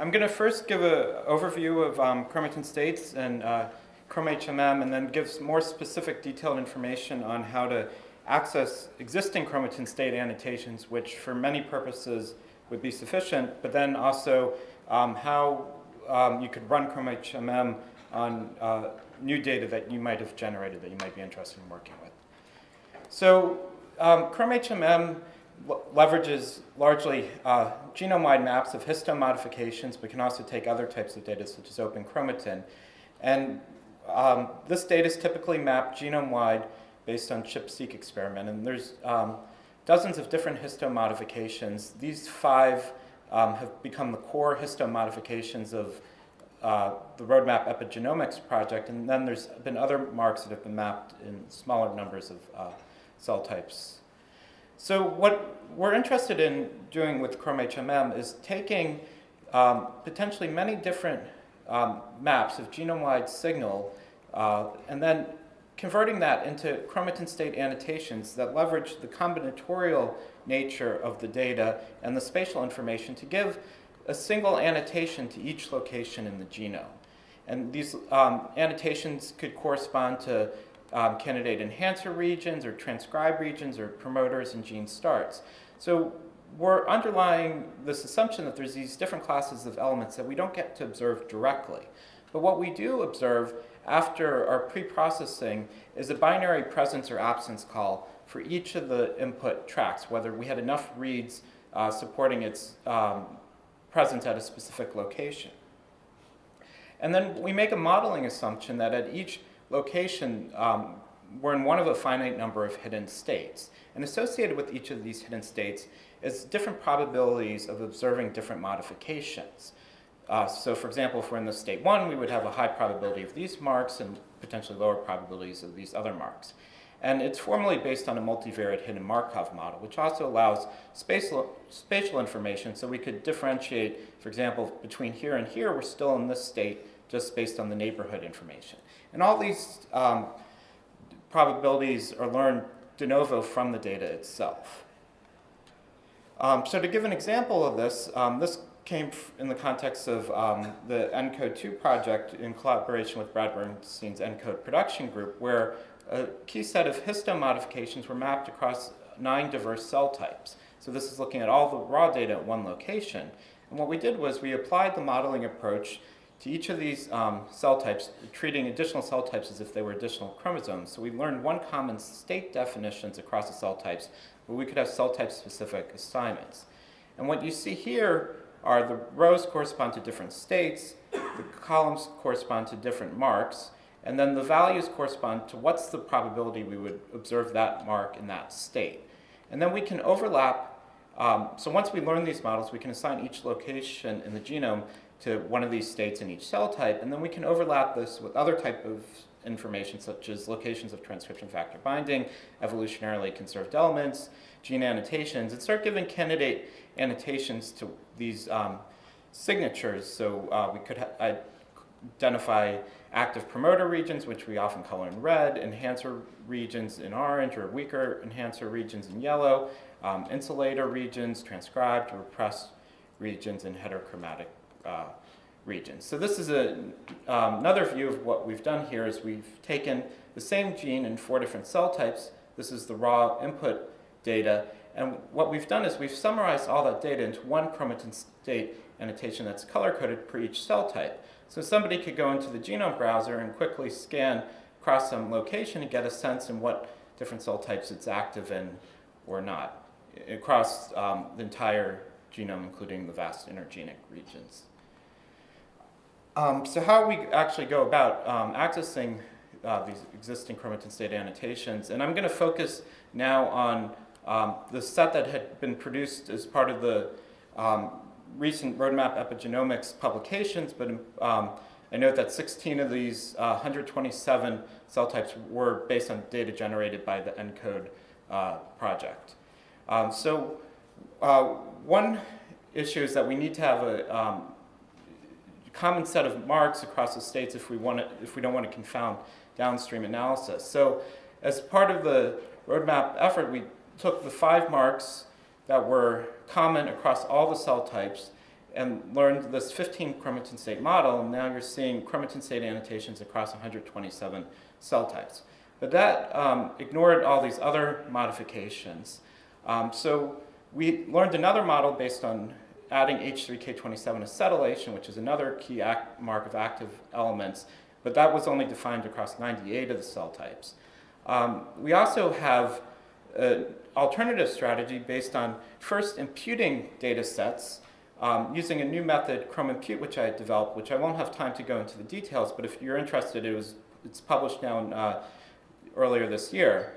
I'm going to first give an overview of um, chromatin states and uh, ChromHMM and then give more specific detailed information on how to access existing chromatin state annotations, which for many purposes would be sufficient, but then also um, how um, you could run ChromHMM on uh, new data that you might have generated that you might be interested in working with. So um, ChromHMM leverages largely uh, genome-wide maps of histone modifications, but can also take other types of data such as open chromatin. And um, this data is typically mapped genome-wide based on ChIP-seq experiment. And there's um, dozens of different histone modifications. These five um, have become the core histone modifications of uh, the Roadmap Epigenomics project. And then there's been other marks that have been mapped in smaller numbers of uh, cell types. So what we're interested in doing with ChromHMM is taking um, potentially many different um, maps of genome-wide signal uh, and then converting that into chromatin state annotations that leverage the combinatorial nature of the data and the spatial information to give a single annotation to each location in the genome. And these um, annotations could correspond to um, candidate enhancer regions or transcribe regions or promoters and gene starts. So we're underlying this assumption that there's these different classes of elements that we don't get to observe directly. But what we do observe after our pre-processing is a binary presence or absence call for each of the input tracks, whether we had enough reads uh, supporting its um, presence at a specific location. And then we make a modeling assumption that at each location, um, we're in one of a finite number of hidden states. And associated with each of these hidden states is different probabilities of observing different modifications. Uh, so for example, if we're in the state one, we would have a high probability of these marks and potentially lower probabilities of these other marks. And it's formally based on a multivariate hidden Markov model, which also allows spatial, spatial information so we could differentiate, for example, between here and here, we're still in this state just based on the neighborhood information. And all these um, probabilities are learned de novo from the data itself. Um, so to give an example of this, um, this came in the context of um, the ENCODE 2 project in collaboration with Brad Bernstein's ENCODE production group, where a key set of histone modifications were mapped across nine diverse cell types. So this is looking at all the raw data at one location. And what we did was we applied the modeling approach to each of these um, cell types, treating additional cell types as if they were additional chromosomes. So we learned one common state definitions across the cell types, but we could have cell type specific assignments. And what you see here are the rows correspond to different states, the columns correspond to different marks, and then the values correspond to what's the probability we would observe that mark in that state. And then we can overlap, um, so once we learn these models, we can assign each location in the genome to one of these states in each cell type, and then we can overlap this with other type of information such as locations of transcription factor binding, evolutionarily conserved elements, gene annotations, and start giving candidate annotations to these um, signatures. So uh, we could identify active promoter regions, which we often color in red, enhancer regions in orange, or weaker enhancer regions in yellow, um, insulator regions, transcribed repressed regions, and heterochromatic uh, regions. So this is a, um, another view of what we've done here is we've taken the same gene in four different cell types. This is the raw input data. And what we've done is we've summarized all that data into one chromatin state annotation that's color-coded for each cell type. So somebody could go into the genome browser and quickly scan across some location and get a sense in what different cell types it's active in or not across um, the entire genome, including the vast intergenic regions. Um, so how we actually go about um, accessing uh, these existing chromatin state annotations, and I'm going to focus now on um, the set that had been produced as part of the um, recent Roadmap Epigenomics publications, but um, I note that 16 of these uh, 127 cell types were based on data generated by the ENCODE uh, project. Um, so uh, one issue is that we need to have a common set of marks across the states if we, want to, if we don't want to confound downstream analysis. So as part of the roadmap effort, we took the five marks that were common across all the cell types and learned this 15 chromatin state model, and now you're seeing chromatin state annotations across 127 cell types. But that um, ignored all these other modifications. Um, so we learned another model based on adding H3K27 acetylation, which is another key mark of active elements, but that was only defined across 98 of the cell types. Um, we also have an alternative strategy based on first imputing data sets um, using a new method, ChromImpute, which I developed, which I won't have time to go into the details, but if you're interested, it was, it's published now in, uh, earlier this year.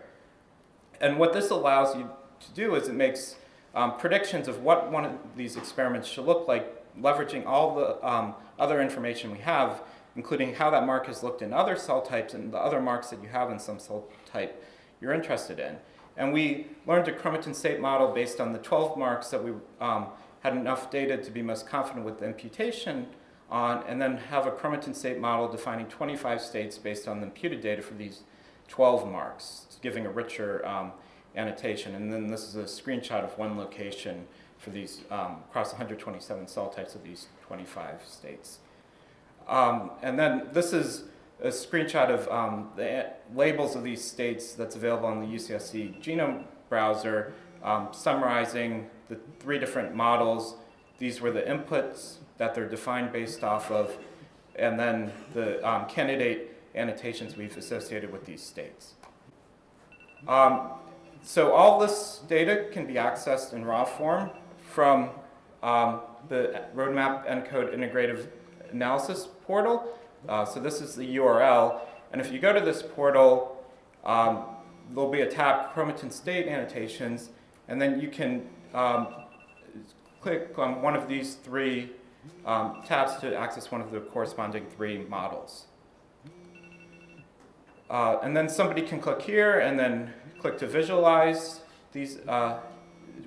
And what this allows you to do is it makes um, predictions of what one of these experiments should look like, leveraging all the um, other information we have, including how that mark has looked in other cell types and the other marks that you have in some cell type you're interested in. And we learned a chromatin state model based on the 12 marks that we um, had enough data to be most confident with the imputation on, and then have a chromatin state model defining 25 states based on the imputed data for these 12 marks, giving a richer um, annotation. And then this is a screenshot of one location for these um, across 127 cell types of these 25 states. Um, and then this is a screenshot of um, the labels of these states that's available on the UCSC genome browser, um, summarizing the three different models. These were the inputs that they're defined based off of, and then the um, candidate annotations we've associated with these states. Um, so all this data can be accessed in raw form from um, the Roadmap ENCODE Integrative Analysis portal. Uh, so this is the URL. And if you go to this portal, um, there'll be a tab, Chromatin State Annotations, and then you can um, click on one of these three um, tabs to access one of the corresponding three models. Uh, and then somebody can click here and then click to visualize these uh,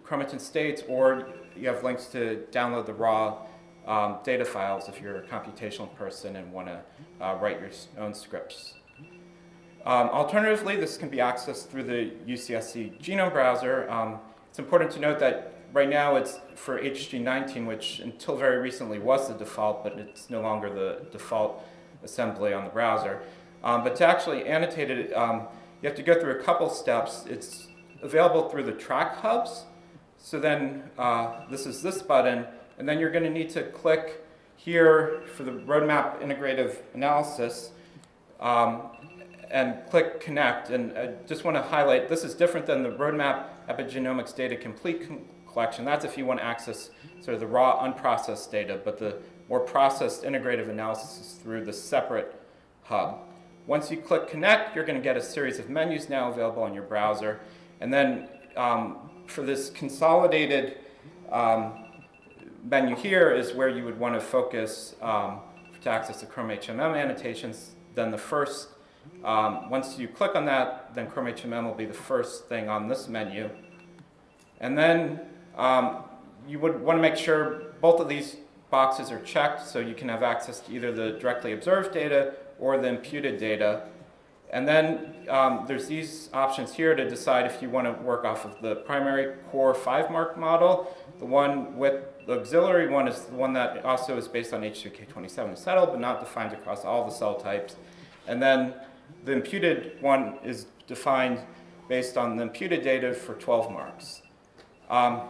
chromatin states, or you have links to download the raw um, data files if you're a computational person and want to uh, write your own scripts. Um, alternatively, this can be accessed through the UCSC genome browser. Um, it's important to note that right now it's for HG19, which until very recently was the default, but it's no longer the default assembly on the browser. Um, but to actually annotate it, um, you have to go through a couple steps. It's available through the track hubs. So then uh, this is this button, and then you're going to need to click here for the roadmap integrative analysis um, and click connect. And I just want to highlight, this is different than the roadmap epigenomics data complete collection. That's if you want to access sort of the raw unprocessed data, but the more processed integrative analysis is through the separate hub. Once you click connect, you're going to get a series of menus now available on your browser. And then um, for this consolidated um, menu here is where you would want to focus um, to access the Chrome HMM annotations. Then the first, um, once you click on that, then Chrome HMM will be the first thing on this menu. And then um, you would want to make sure both of these boxes are checked so you can have access to either the directly observed data or the imputed data. And then um, there's these options here to decide if you want to work off of the primary core five mark model. The one with the auxiliary one is the one that also is based on H3K27 settled, but not defined across all the cell types. And then the imputed one is defined based on the imputed data for 12 marks. Um,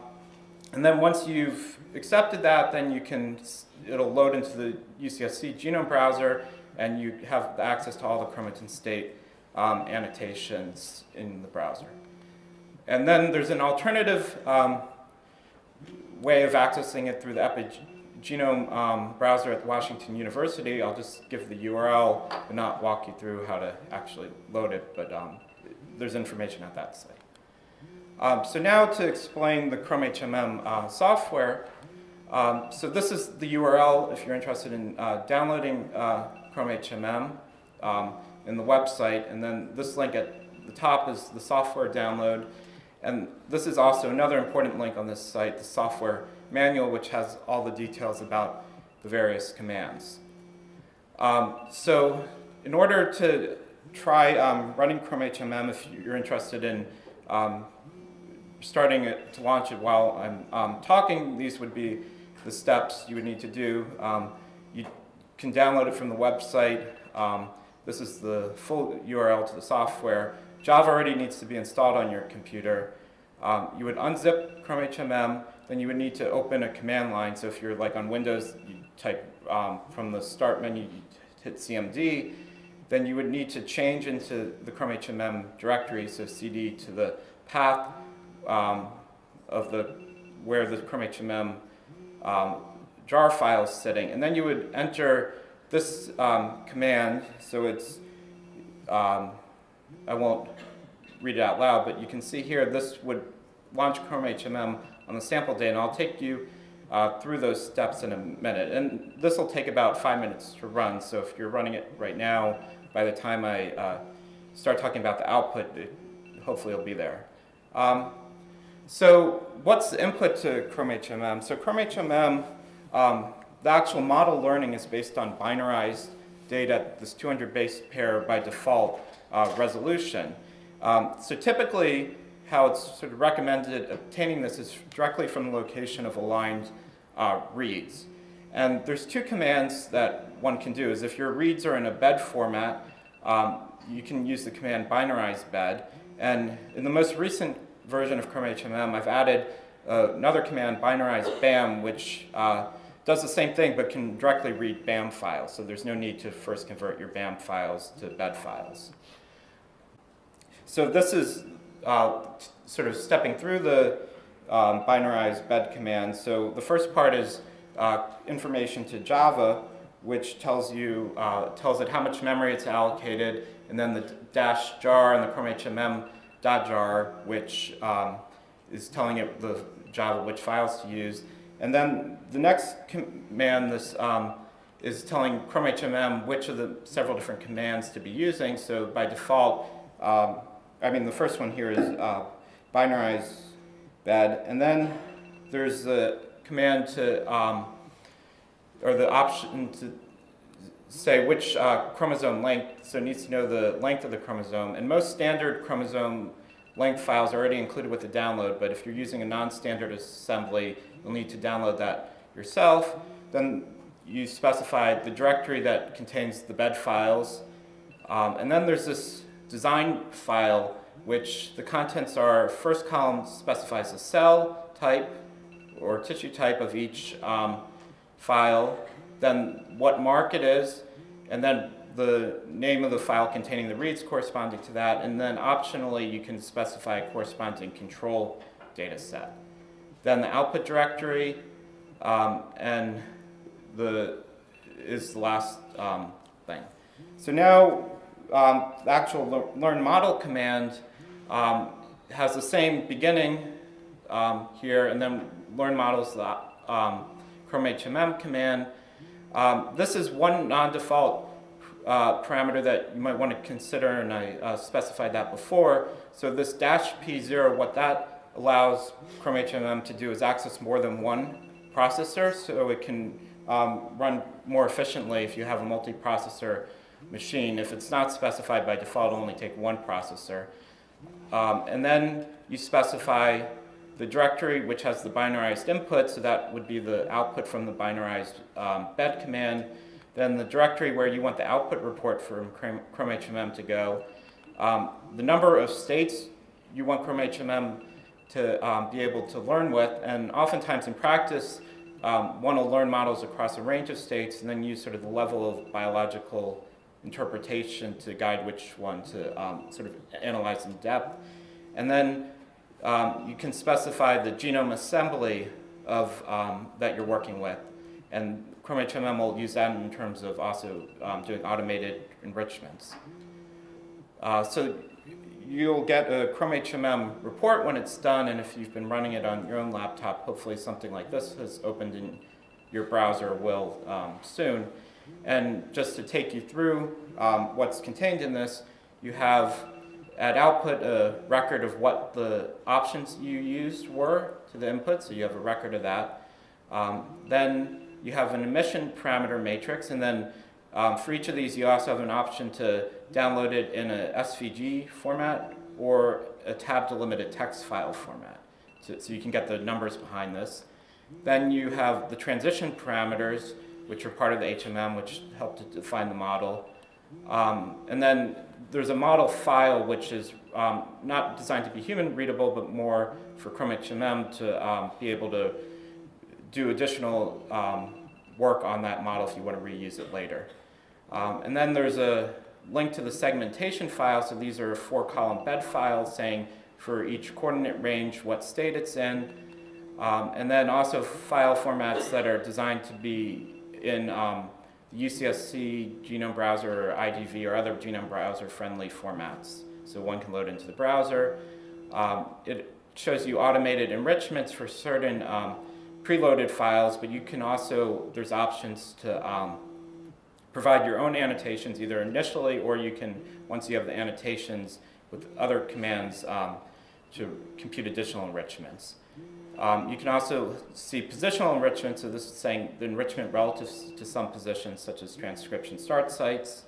and then once you've accepted that, then you can, it'll load into the UCSC genome browser, and you have access to all the chromatin state um, annotations in the browser. And then there's an alternative um, way of accessing it through the epigenome um, browser at Washington University. I'll just give the URL and not walk you through how to actually load it, but um, there's information at that site. Um, so now to explain the Chrome HMM uh, software. Um, so this is the URL if you're interested in uh, downloading uh, Chrome HMM um, in the website. And then this link at the top is the software download. And this is also another important link on this site, the software manual, which has all the details about the various commands. Um, so in order to try um, running Chrome HMM, if you're interested in um, starting it to launch it while I'm um, talking, these would be the steps you would need to do. Um, you can download it from the website. Um, this is the full URL to the software. Java already needs to be installed on your computer. Um, you would unzip Chrome HMM, then you would need to open a command line. So if you're like on Windows, you type um, from the start menu, hit CMD, then you would need to change into the Chrome HMM directory, so CD to the path um, of the where the Chrome HMM jar file sitting. And then you would enter this um, command, so it's, um, I won't read it out loud, but you can see here this would launch Chrome HMM on the sample day, and I'll take you uh, through those steps in a minute. And this will take about five minutes to run, so if you're running it right now, by the time I uh, start talking about the output, it, hopefully it'll be there. Um, so what's the input to Chrome HMM? So Chrome HMM, um, the actual model learning is based on binarized data, this 200 base pair by default uh, resolution. Um, so typically, how it's sort of recommended obtaining this is directly from the location of aligned uh, reads. And there's two commands that one can do is if your reads are in a bed format, um, you can use the command binarize bed. And in the most recent version of Chrome HMM, I've added uh, another command, binarize BAM, which uh, does the same thing but can directly read BAM files. So there's no need to first convert your BAM files to bed files. So this is uh, sort of stepping through the um, binarize bed command. So the first part is uh, information to Java, which tells you uh, tells it how much memory it's allocated, and then the dash jar and the Chrome HMM dot jar, which um, is telling it the Java which files to use. And then the next command this um, is telling Chrome HMM which of the several different commands to be using. So by default, um, I mean the first one here is uh, binarize bed, and then there's the command to um, or the option to say which uh, chromosome length, so it needs to know the length of the chromosome. And most standard chromosome length files already included with the download, but if you're using a non-standard assembly, you'll need to download that yourself. Then you specify the directory that contains the bed files. Um, and then there's this design file, which the contents are, first column specifies the cell type or tissue type of each um, file, then what mark it is, and then the name of the file containing the reads corresponding to that, and then optionally you can specify a corresponding control data set. Then the output directory, um, and the is the last um, thing. So now um, the actual learn model command um, has the same beginning um, here, and then learn models the um, Chrome HMM command. This is one non-default uh, parameter that you might want to consider, and I uh, specified that before. So this dash P0, what that allows Chrome HMM to do is access more than one processor, so it can um, run more efficiently if you have a multi-processor machine. If it's not specified by default, it'll only take one processor. Um, and then you specify the directory which has the binarized input, so that would be the output from the binarized um, bed command, then the directory where you want the output report from Chrome, HMM to go, um, the number of states you want Chrome HMM to um, be able to learn with, and oftentimes in practice, um, want to learn models across a range of states and then use sort of the level of biological interpretation to guide which one to um, sort of analyze in depth. And then um, you can specify the genome assembly of, um, that you're working with. And Chrome HMM will use that in terms of also um, doing automated enrichments. Uh, so you'll get a Chrome HMM report when it's done, and if you've been running it on your own laptop, hopefully something like this has opened in your browser will um, soon. And just to take you through um, what's contained in this, you have at output a record of what the options you used were to the input, so you have a record of that. Um, then you have an emission parameter matrix, and then um, for each of these you also have an option to download it in a SVG format or a tab delimited text file format. So, so you can get the numbers behind this. Then you have the transition parameters, which are part of the HMM, which help to define the model. Um, and then there's a model file, which is um, not designed to be human readable, but more for Chrome HMM to um, be able to do additional um, work on that model if you want to reuse it later. Um, and then there's a link to the segmentation file. So these are four column bed files saying for each coordinate range what state it's in. Um, and then also file formats that are designed to be in um, the UCSC genome browser or IGV or other genome browser friendly formats. So one can load into the browser. Um, it shows you automated enrichments for certain um, preloaded files, but you can also, there's options to um, provide your own annotations either initially or you can, once you have the annotations with other commands, um, to compute additional enrichments. Um, you can also see positional enrichment, so this is saying the enrichment relative to some positions such as transcription start sites.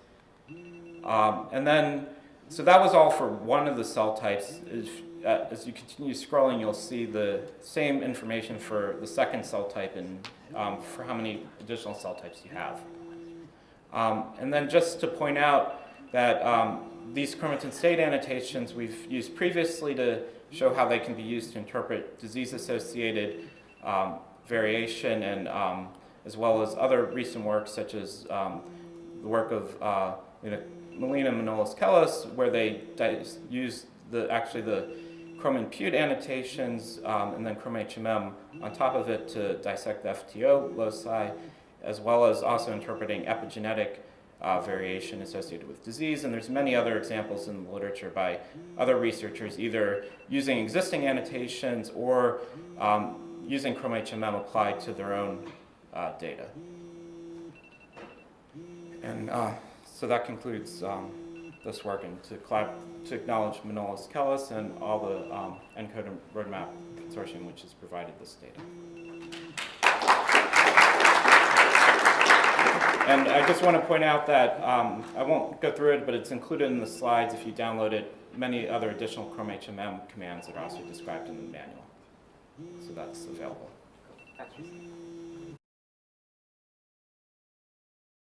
Um, and then, so that was all for one of the cell types. If, as you continue scrolling, you'll see the same information for the second cell type and um, for how many additional cell types you have. Um, and then just to point out that um, these chromatin state annotations we've used previously to show how they can be used to interpret disease-associated um, variation and um, as well as other recent work such as um, the work of uh, Melina Manolis Kellis where they use the, actually the ChromImpute annotations um, and then Chrome HMM on top of it to dissect the FTO loci as well as also interpreting epigenetic uh, variation associated with disease. And there's many other examples in the literature by other researchers either using existing annotations or um, using Chrome HMM applied to their own uh, data. And uh, so that concludes um, this work and to, to acknowledge Manolis Kellis and all the um, ENCODE Roadmap Consortium which has provided this data. And I just want to point out that um, I won't go through it, but it's included in the slides if you download it. Many other additional Chrome HMM commands that are also described in the manual. So that's available.